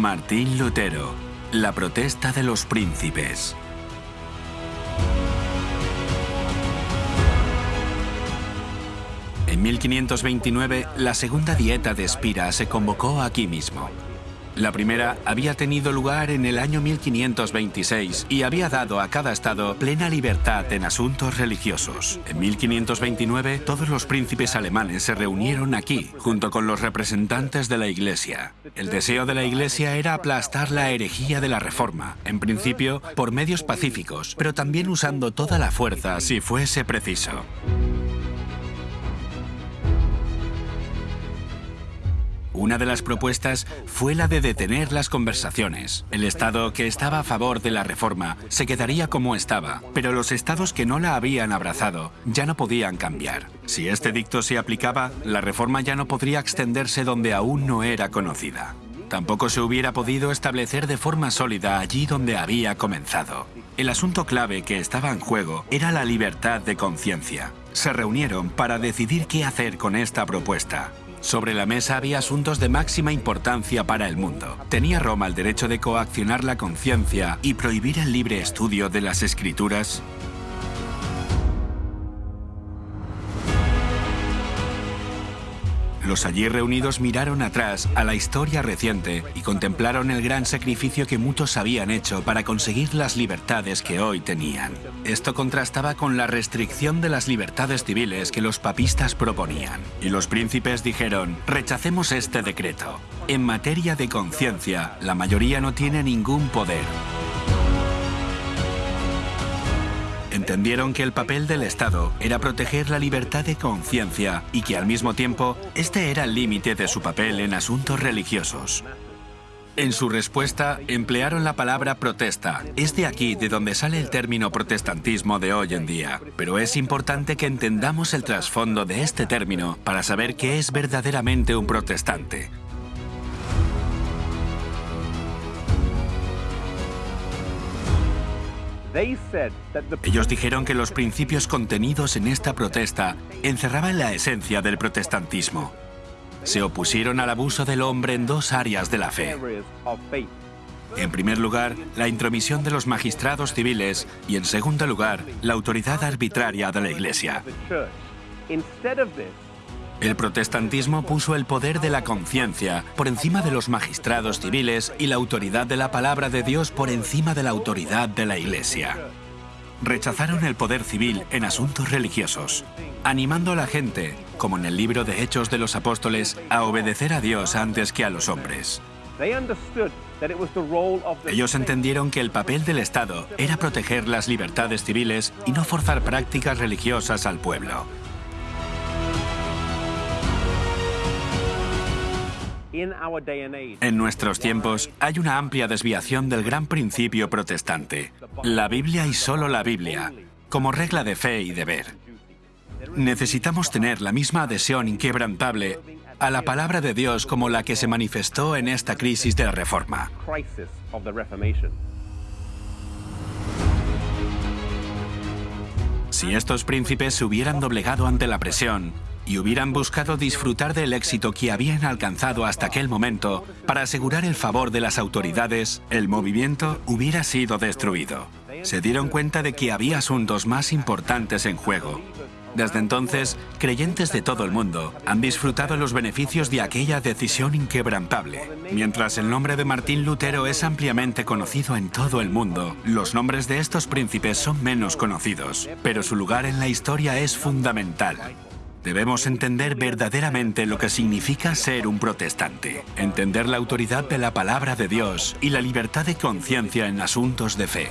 Martín Lutero, la protesta de los príncipes. En 1529, la segunda dieta de Espira se convocó aquí mismo. La primera había tenido lugar en el año 1526 y había dado a cada estado plena libertad en asuntos religiosos. En 1529, todos los príncipes alemanes se reunieron aquí, junto con los representantes de la Iglesia. El deseo de la Iglesia era aplastar la herejía de la Reforma, en principio por medios pacíficos, pero también usando toda la fuerza si fuese preciso. Una de las propuestas fue la de detener las conversaciones. El Estado que estaba a favor de la reforma se quedaría como estaba, pero los estados que no la habían abrazado ya no podían cambiar. Si este dicto se aplicaba, la reforma ya no podría extenderse donde aún no era conocida. Tampoco se hubiera podido establecer de forma sólida allí donde había comenzado. El asunto clave que estaba en juego era la libertad de conciencia. Se reunieron para decidir qué hacer con esta propuesta. Sobre la mesa había asuntos de máxima importancia para el mundo. ¿Tenía Roma el derecho de coaccionar la conciencia y prohibir el libre estudio de las escrituras? Los allí reunidos miraron atrás a la historia reciente y contemplaron el gran sacrificio que muchos habían hecho para conseguir las libertades que hoy tenían. Esto contrastaba con la restricción de las libertades civiles que los papistas proponían. Y los príncipes dijeron, rechacemos este decreto. En materia de conciencia, la mayoría no tiene ningún poder. Entendieron que el papel del Estado era proteger la libertad de conciencia y que al mismo tiempo este era el límite de su papel en asuntos religiosos. En su respuesta emplearon la palabra protesta. Es de aquí de donde sale el término protestantismo de hoy en día. Pero es importante que entendamos el trasfondo de este término para saber qué es verdaderamente un protestante. Ellos dijeron que los principios contenidos en esta protesta encerraban la esencia del protestantismo. Se opusieron al abuso del hombre en dos áreas de la fe. En primer lugar, la intromisión de los magistrados civiles y en segundo lugar, la autoridad arbitraria de la Iglesia. El protestantismo puso el poder de la conciencia por encima de los magistrados civiles y la autoridad de la palabra de Dios por encima de la autoridad de la Iglesia. Rechazaron el poder civil en asuntos religiosos, animando a la gente, como en el libro de Hechos de los Apóstoles, a obedecer a Dios antes que a los hombres. Ellos entendieron que el papel del Estado era proteger las libertades civiles y no forzar prácticas religiosas al pueblo. En nuestros tiempos hay una amplia desviación del gran principio protestante, la Biblia y solo la Biblia, como regla de fe y deber. Necesitamos tener la misma adhesión inquebrantable a la palabra de Dios como la que se manifestó en esta crisis de la Reforma. Si estos príncipes se hubieran doblegado ante la presión, y hubieran buscado disfrutar del éxito que habían alcanzado hasta aquel momento para asegurar el favor de las autoridades, el movimiento hubiera sido destruido. Se dieron cuenta de que había asuntos más importantes en juego. Desde entonces, creyentes de todo el mundo han disfrutado los beneficios de aquella decisión inquebrantable. Mientras el nombre de Martín Lutero es ampliamente conocido en todo el mundo, los nombres de estos príncipes son menos conocidos, pero su lugar en la historia es fundamental. Debemos entender verdaderamente lo que significa ser un protestante, entender la autoridad de la palabra de Dios y la libertad de conciencia en asuntos de fe.